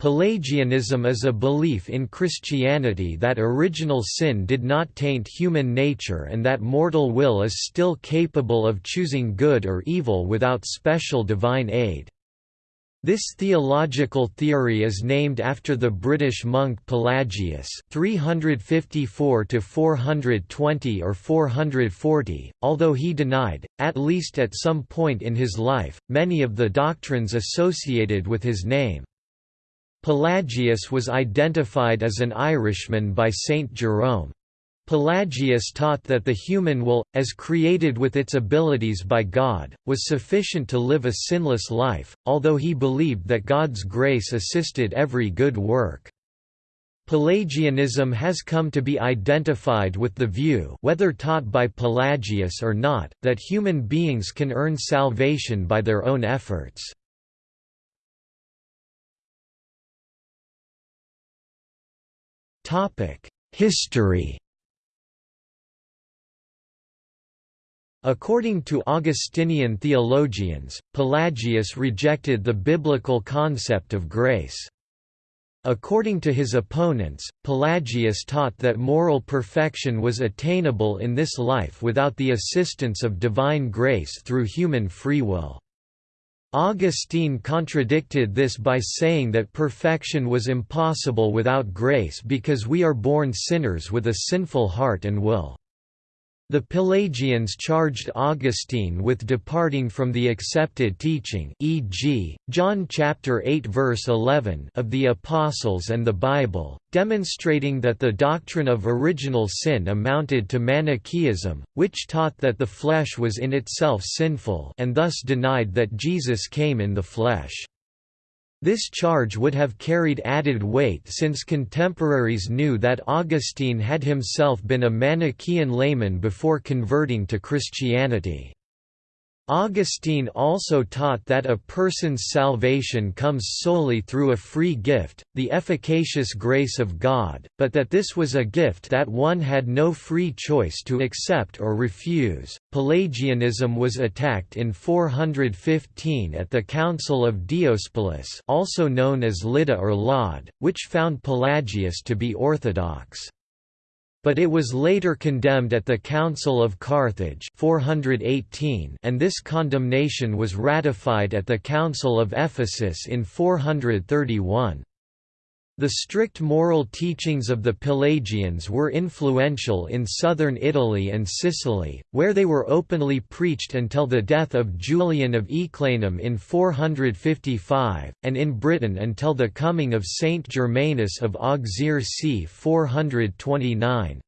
Pelagianism is a belief in Christianity that original sin did not taint human nature and that mortal will is still capable of choosing good or evil without special divine aid. This theological theory is named after the British monk Pelagius 354 420 or 440, although he denied, at least at some point in his life, many of the doctrines associated with his name. Pelagius was identified as an Irishman by Saint Jerome. Pelagius taught that the human will, as created with its abilities by God, was sufficient to live a sinless life, although he believed that God's grace assisted every good work. Pelagianism has come to be identified with the view whether taught by Pelagius or not, that human beings can earn salvation by their own efforts. History According to Augustinian theologians, Pelagius rejected the biblical concept of grace. According to his opponents, Pelagius taught that moral perfection was attainable in this life without the assistance of divine grace through human free will. Augustine contradicted this by saying that perfection was impossible without grace because we are born sinners with a sinful heart and will. The Pelagians charged Augustine with departing from the accepted teaching e.g., John chapter 8 verse 11 of the Apostles and the Bible, demonstrating that the doctrine of original sin amounted to Manichaeism, which taught that the flesh was in itself sinful and thus denied that Jesus came in the flesh. This charge would have carried added weight since contemporaries knew that Augustine had himself been a Manichaean layman before converting to Christianity. Augustine also taught that a person's salvation comes solely through a free gift, the efficacious grace of God, but that this was a gift that one had no free choice to accept or refuse. Pelagianism was attacked in 415 at the Council of Diospolis, also known as Lydda or Lod, which found Pelagius to be orthodox. But it was later condemned at the Council of Carthage 418 and this condemnation was ratified at the Council of Ephesus in 431. The strict moral teachings of the Pelagians were influential in southern Italy and Sicily, where they were openly preached until the death of Julian of Eclanum in 455, and in Britain until the coming of Saint Germanus of Auxerre c. 429.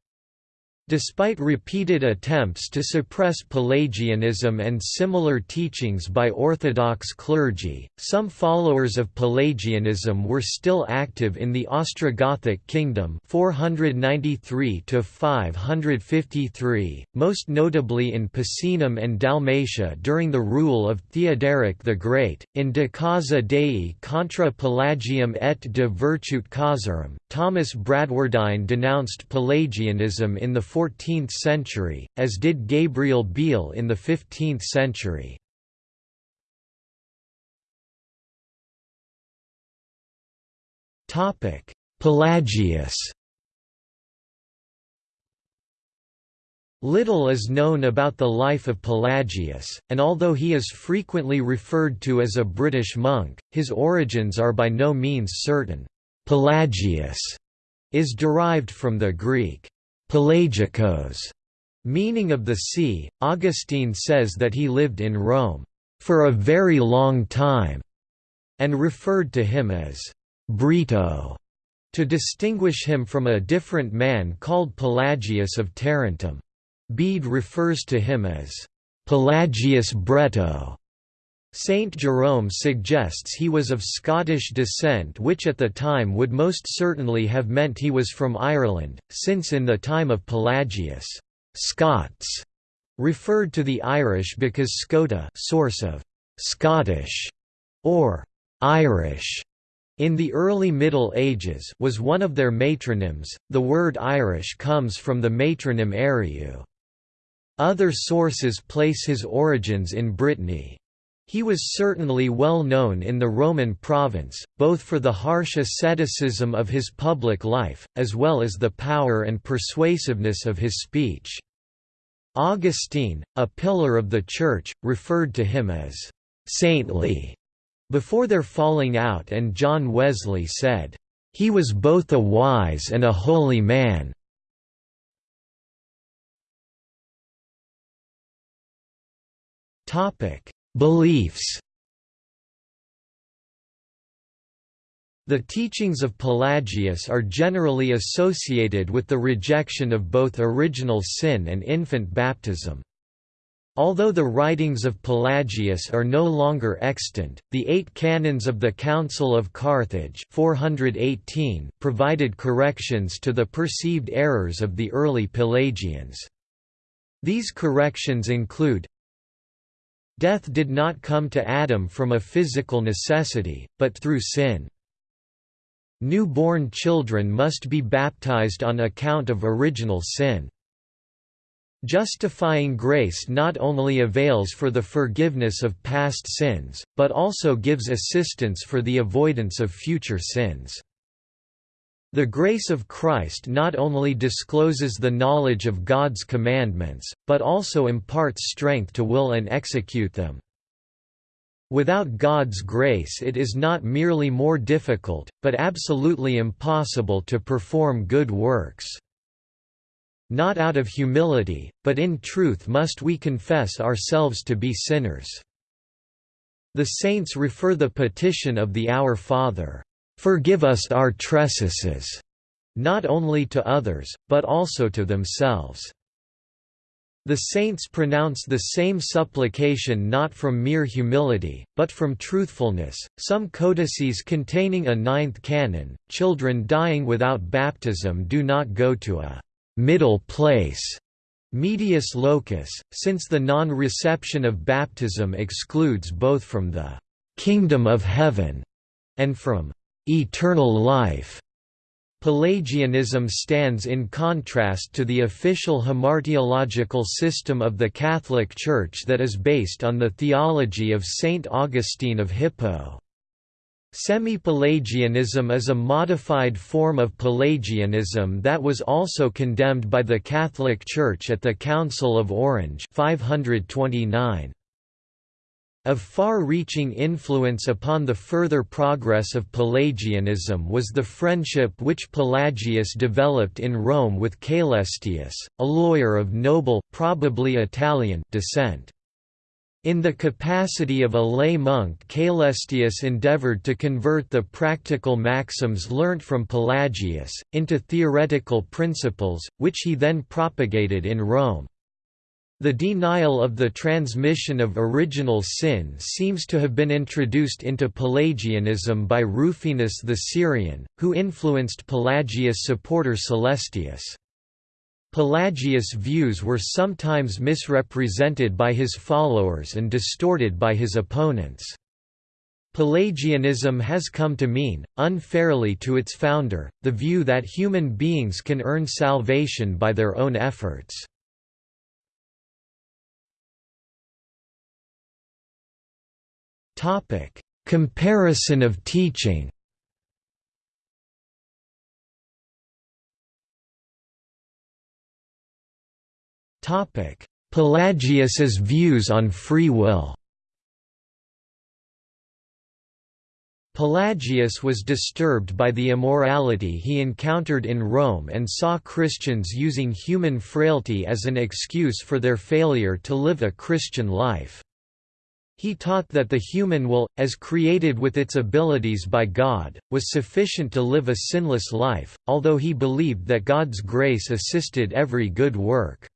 Despite repeated attempts to suppress Pelagianism and similar teachings by Orthodox clergy, some followers of Pelagianism were still active in the Ostrogothic kingdom 493 553, most notably in Picenum and Dalmatia during the rule of Theoderic the Great. In De Causa Dei contra Pelagium et de Virtute Causarum, Thomas Bradwardine denounced Pelagianism in the 14th century, as did Gabriel Biel in the 15th century. Pelagius Little is known about the life of Pelagius, and although he is frequently referred to as a British monk, his origins are by no means certain. Pelagius is derived from the Greek Pelagikos, meaning of the sea. Augustine says that he lived in Rome for a very long time, and referred to him as Brito to distinguish him from a different man called Pelagius of Tarentum. Bede refers to him as Pelagius Breto. Saint Jerome suggests he was of Scottish descent which at the time would most certainly have meant he was from Ireland, since in the time of Pelagius, Scots referred to the Irish because Scota source of Scottish or Irish in the early Middle Ages was one of their matronyms. The word Irish comes from the matronym Ariu. Other sources place his origins in Brittany. He was certainly well known in the Roman province, both for the harsh asceticism of his public life, as well as the power and persuasiveness of his speech. Augustine, a pillar of the Church, referred to him as «saintly» before their falling out and John Wesley said, "...he was both a wise and a holy man." Beliefs The teachings of Pelagius are generally associated with the rejection of both original sin and infant baptism. Although the writings of Pelagius are no longer extant, the eight canons of the Council of Carthage 418 provided corrections to the perceived errors of the early Pelagians. These corrections include Death did not come to Adam from a physical necessity, but through sin. Newborn children must be baptized on account of original sin. Justifying grace not only avails for the forgiveness of past sins, but also gives assistance for the avoidance of future sins. The grace of Christ not only discloses the knowledge of God's commandments, but also imparts strength to will and execute them. Without God's grace it is not merely more difficult, but absolutely impossible to perform good works. Not out of humility, but in truth must we confess ourselves to be sinners. The saints refer the petition of the Our Father, "'Forgive us our trespasses' not only to others, but also to themselves. The saints pronounce the same supplication not from mere humility, but from truthfulness. Some codices containing a ninth canon, children dying without baptism do not go to a middle place, medius locus, since the non reception of baptism excludes both from the kingdom of heaven and from eternal life. Pelagianism stands in contrast to the official hamartiological system of the Catholic Church that is based on the theology of Saint Augustine of Hippo. Semi-Pelagianism is a modified form of Pelagianism that was also condemned by the Catholic Church at the Council of Orange 529. Of far-reaching influence upon the further progress of Pelagianism was the friendship which Pelagius developed in Rome with Caelestius, a lawyer of noble probably Italian descent. In the capacity of a lay monk Caelestius endeavored to convert the practical maxims learnt from Pelagius, into theoretical principles, which he then propagated in Rome. The denial of the transmission of original sin seems to have been introduced into Pelagianism by Rufinus the Syrian, who influenced Pelagius' supporter Celestius. Pelagius' views were sometimes misrepresented by his followers and distorted by his opponents. Pelagianism has come to mean, unfairly to its founder, the view that human beings can earn salvation by their own efforts. Topic: Comparison of teaching. Topic: Pelagius's views on free will. Pelagius was disturbed by the immorality he encountered in Rome and saw Christians using human frailty as an excuse for their failure to live a Christian life. He taught that the human will, as created with its abilities by God, was sufficient to live a sinless life, although he believed that God's grace assisted every good work.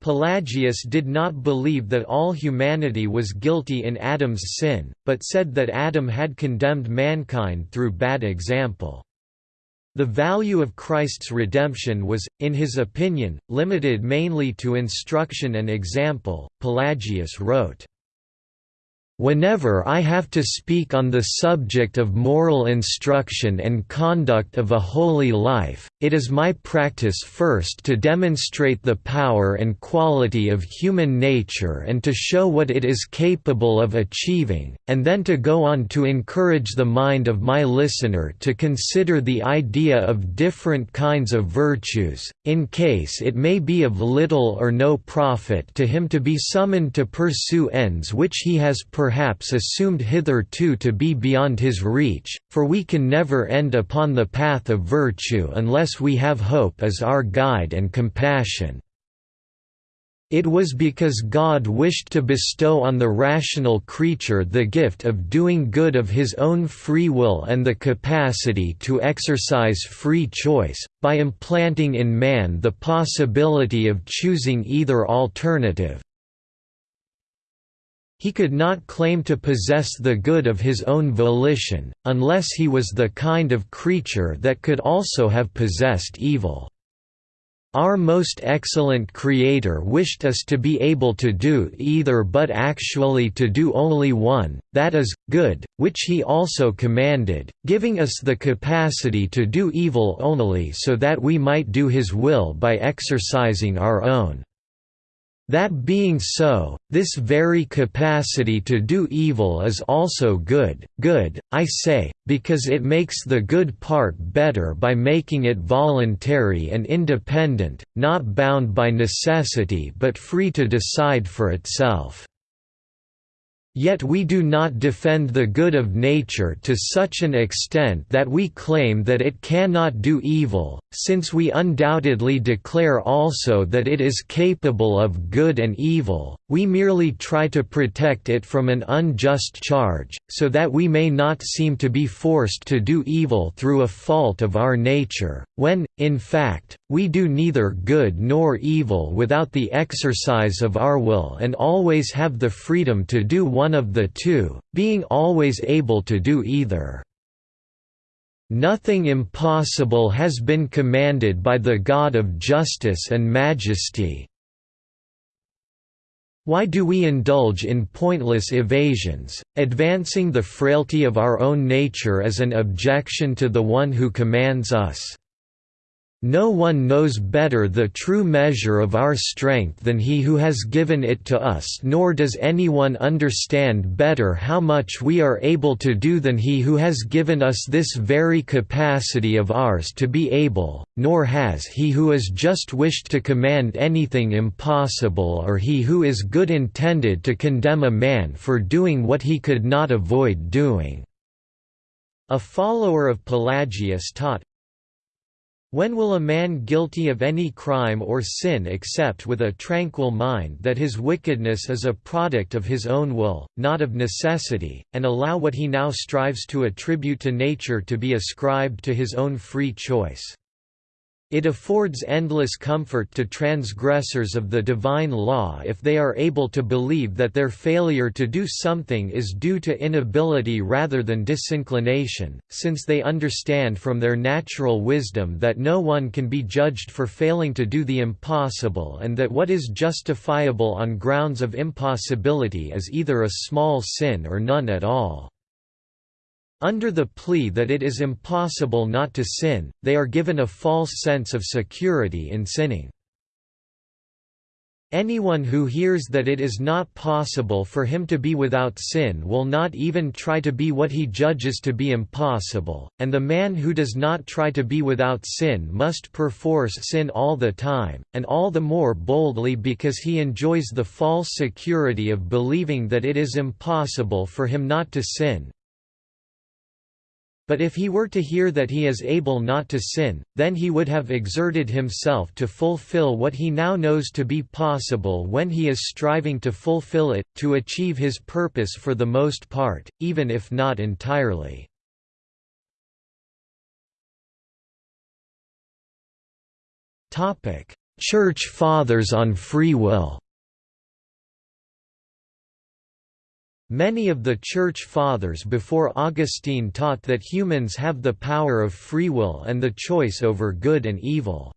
Pelagius did not believe that all humanity was guilty in Adam's sin, but said that Adam had condemned mankind through bad example. The value of Christ's redemption was, in his opinion, limited mainly to instruction and example, Pelagius wrote. Whenever I have to speak on the subject of moral instruction and conduct of a holy life, it is my practice first to demonstrate the power and quality of human nature and to show what it is capable of achieving, and then to go on to encourage the mind of my listener to consider the idea of different kinds of virtues, in case it may be of little or no profit to him to be summoned to pursue ends which he has perhaps assumed hitherto to be beyond his reach, for we can never end upon the path of virtue unless we have hope as our guide and compassion. It was because God wished to bestow on the rational creature the gift of doing good of his own free will and the capacity to exercise free choice, by implanting in man the possibility of choosing either alternative, he could not claim to possess the good of his own volition, unless he was the kind of creature that could also have possessed evil. Our most excellent Creator wished us to be able to do either but actually to do only one, that is, good, which He also commanded, giving us the capacity to do evil only so that we might do His will by exercising our own. That being so, this very capacity to do evil is also good, good, I say, because it makes the good part better by making it voluntary and independent, not bound by necessity but free to decide for itself. Yet we do not defend the good of nature to such an extent that we claim that it cannot do evil, since we undoubtedly declare also that it is capable of good and evil, we merely try to protect it from an unjust charge, so that we may not seem to be forced to do evil through a fault of our nature, when, in fact, we do neither good nor evil without the exercise of our will and always have the freedom to do one of the two, being always able to do either. Nothing impossible has been commanded by the God of justice and majesty, why do we indulge in pointless evasions, advancing the frailty of our own nature as an objection to the one who commands us? No one knows better the true measure of our strength than he who has given it to us nor does anyone understand better how much we are able to do than he who has given us this very capacity of ours to be able, nor has he who has just wished to command anything impossible or he who is good intended to condemn a man for doing what he could not avoid doing." A follower of Pelagius taught, when will a man guilty of any crime or sin accept with a tranquil mind that his wickedness is a product of his own will, not of necessity, and allow what he now strives to attribute to nature to be ascribed to his own free choice? It affords endless comfort to transgressors of the divine law if they are able to believe that their failure to do something is due to inability rather than disinclination, since they understand from their natural wisdom that no one can be judged for failing to do the impossible and that what is justifiable on grounds of impossibility is either a small sin or none at all. Under the plea that it is impossible not to sin, they are given a false sense of security in sinning. Anyone who hears that it is not possible for him to be without sin will not even try to be what he judges to be impossible, and the man who does not try to be without sin must perforce sin all the time, and all the more boldly because he enjoys the false security of believing that it is impossible for him not to sin, but if he were to hear that he is able not to sin, then he would have exerted himself to fulfill what he now knows to be possible when he is striving to fulfill it, to achieve his purpose for the most part, even if not entirely. Church Fathers on free will Many of the Church Fathers before Augustine taught that humans have the power of free will and the choice over good and evil.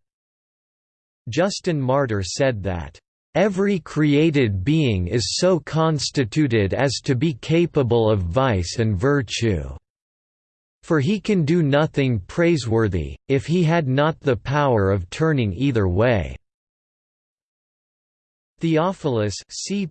Justin Martyr said that, Every created being is so constituted as to be capable of vice and virtue. For he can do nothing praiseworthy, if he had not the power of turning either way. Theophilus c.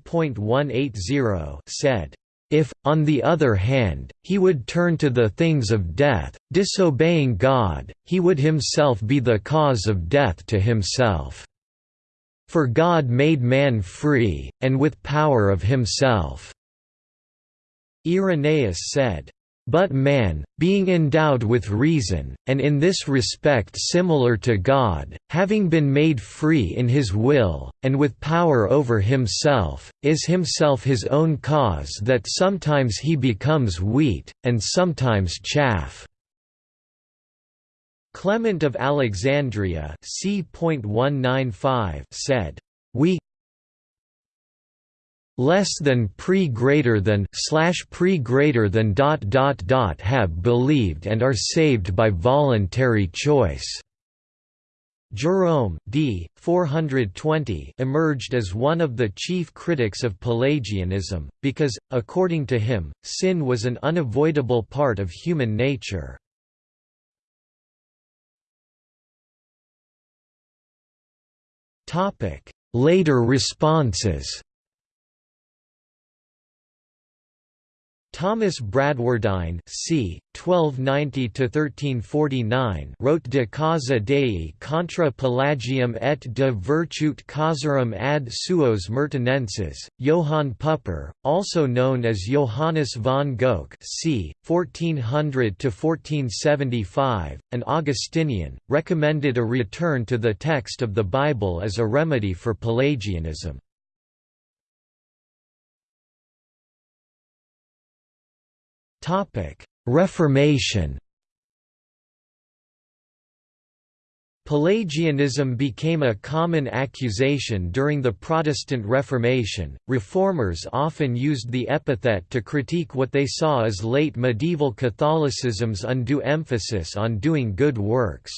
said, if, on the other hand, he would turn to the things of death, disobeying God, he would himself be the cause of death to himself. For God made man free, and with power of himself." Irenaeus said, but man, being endowed with reason, and in this respect similar to God, having been made free in his will, and with power over himself, is himself his own cause that sometimes he becomes wheat, and sometimes chaff. Clement of Alexandria c. said, We less than pre greater than slash pre greater than dot dot dot have believed and are saved by voluntary choice. Jerome d. 420 emerged as one of the chief critics of Pelagianism, because, according to him, sin was an unavoidable part of human nature. Later responses Thomas Bradwardine c. 1290–1349 wrote De causa Dei contra Pelagium et de virtute causarum ad suos Mertonenses. Johann Pupper, also known as Johannes von Goch c. 1400–1475, an Augustinian, recommended a return to the text of the Bible as a remedy for Pelagianism. Topic: Reformation. Pelagianism became a common accusation during the Protestant Reformation. Reformers often used the epithet to critique what they saw as late medieval Catholicism's undue emphasis on doing good works.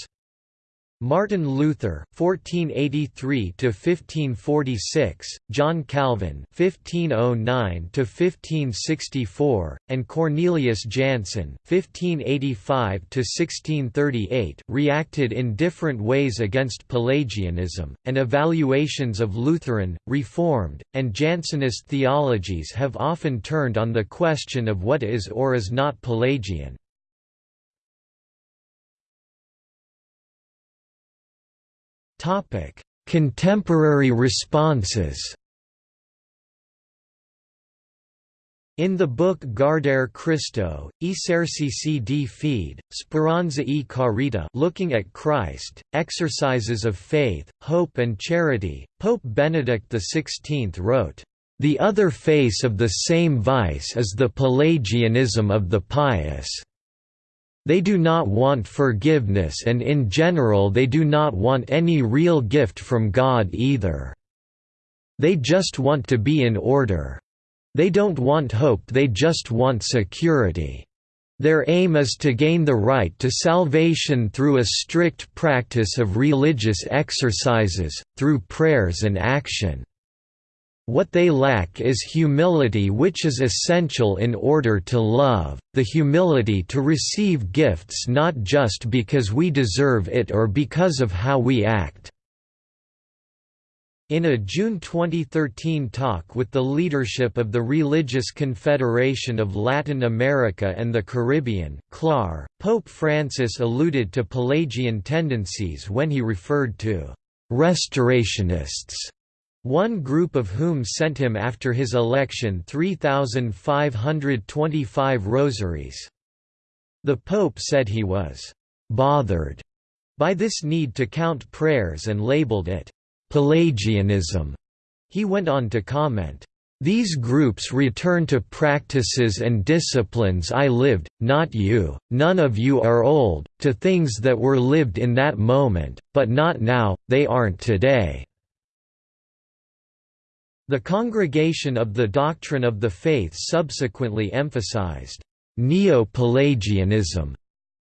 Martin Luther (1483–1546), John Calvin (1509–1564), and Cornelius Jansen (1585–1638) reacted in different ways against Pelagianism, and evaluations of Lutheran, Reformed, and Jansenist theologies have often turned on the question of what is or is not Pelagian. Contemporary responses In the book Guardare Cristo, Esercizi di Fede, Speranza e Carita looking at Christ, Exercises of Faith, Hope and Charity, Pope Benedict XVI wrote, "...the other face of the same vice is the Pelagianism of the pious." They do not want forgiveness and in general they do not want any real gift from God either. They just want to be in order. They don't want hope they just want security. Their aim is to gain the right to salvation through a strict practice of religious exercises, through prayers and action. What they lack is humility which is essential in order to love, the humility to receive gifts not just because we deserve it or because of how we act. In a June 2013 talk with the leadership of the Religious Confederation of Latin America and the Caribbean CLAR, Pope Francis alluded to Pelagian tendencies when he referred to «restorationists» one group of whom sent him after his election 3,525 rosaries. The Pope said he was «bothered» by this need to count prayers and labeled it «Pelagianism». He went on to comment, these groups return to practices and disciplines I lived, not you, none of you are old, to things that were lived in that moment, but not now, they aren't today. The Congregation of the Doctrine of the Faith subsequently emphasized Neo-Pelagianism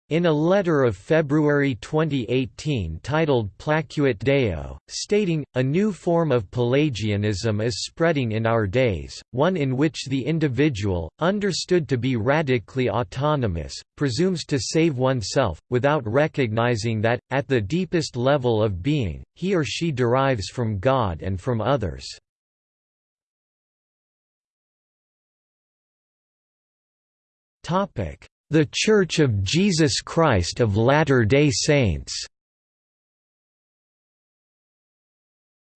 In a letter of February 2018 titled Placuit Deo, stating, a new form of Pelagianism is spreading in our days, one in which the individual, understood to be radically autonomous, presumes to save oneself, without recognizing that, at the deepest level of being, he or she derives from God and from others. The Church of Jesus Christ of Latter-day Saints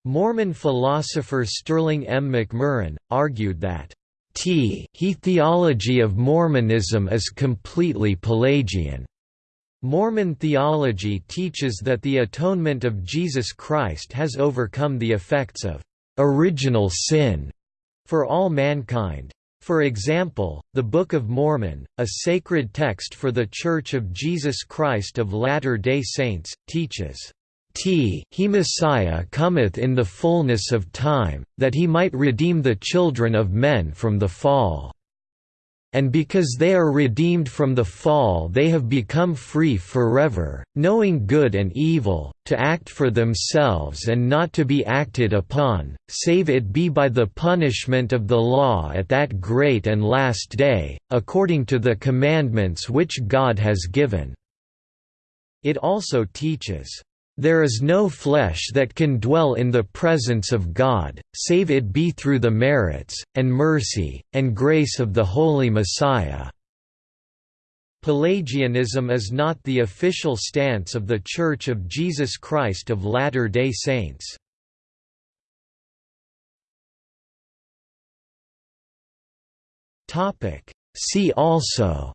Mormon philosopher Sterling M. McMurrin, argued that T he theology of Mormonism is completely Pelagian. Mormon theology teaches that the atonement of Jesus Christ has overcome the effects of original sin for all mankind. For example, the Book of Mormon, a sacred text for The Church of Jesus Christ of Latter-day Saints, teaches, T he Messiah cometh in the fullness of time, that he might redeem the children of men from the fall and because they are redeemed from the fall they have become free forever, knowing good and evil, to act for themselves and not to be acted upon, save it be by the punishment of the law at that great and last day, according to the commandments which God has given." It also teaches, there is no flesh that can dwell in the presence of God, save it be through the merits, and mercy, and grace of the Holy Messiah." Pelagianism is not the official stance of The Church of Jesus Christ of Latter-day Saints. See also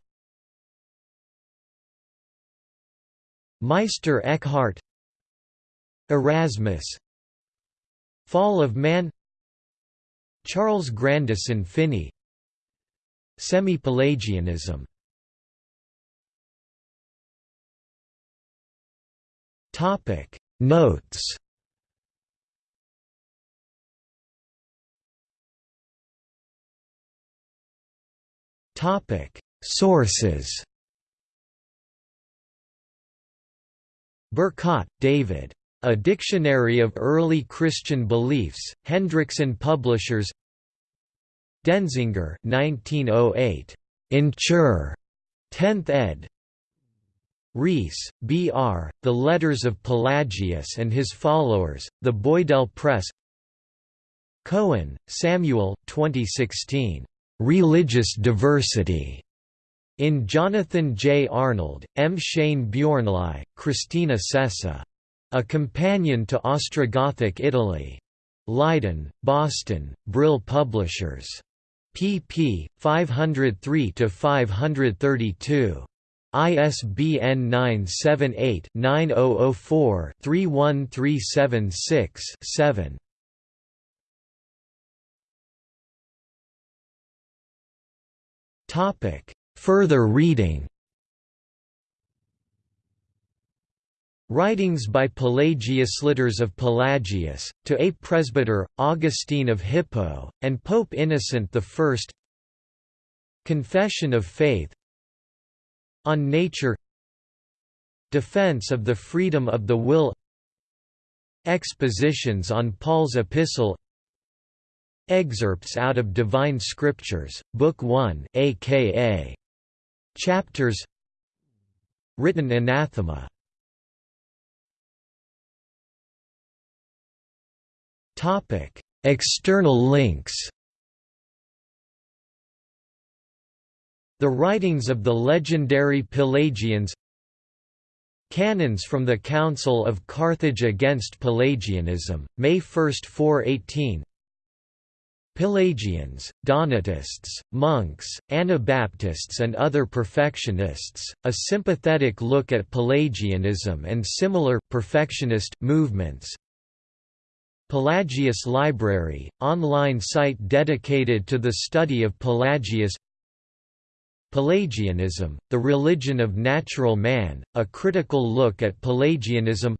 Meister Eckhart Erasmus. Fall of Man. Charles Grandison Finney. Semi-Pelagianism. Topic. Notes. Topic. Sources. Bercott, David a Dictionary of Early Christian Beliefs, Hendrickson Publishers Denzinger 1908. In Chur. 10th ed. Rees, B. R., The Letters of Pelagius and His Followers, The Boydell Press Cohen, Samuel 2016. Religious Diversity. In Jonathan J. Arnold, M. Shane Bjornlie, Kristina Sessa. A Companion to Ostrogothic Italy. Leiden, Boston, Brill Publishers. pp. 503–532. ISBN 978-9004-31376-7. Further reading Writings by Pelagius Letters of Pelagius, to a. Presbyter, Augustine of Hippo, and Pope Innocent I Confession of Faith. On Nature. Defense of the Freedom of the Will. Expositions on Paul's Epistle. Excerpts out of Divine Scriptures, Book 1 aka Chapters. Written Anathema Topic: External links. The writings of the legendary Pelagians Canons from the Council of Carthage against Pelagianism, May 1, 418 Pelagians, Donatists, monks, Anabaptists and other perfectionists, a sympathetic look at Pelagianism and similar perfectionist movements Pelagius Library, online site dedicated to the study of Pelagius Pelagianism, the religion of natural man, a critical look at Pelagianism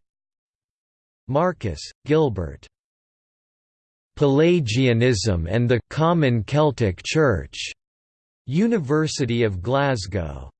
Marcus, Gilbert. Pelagianism and the Common Celtic Church. University of Glasgow.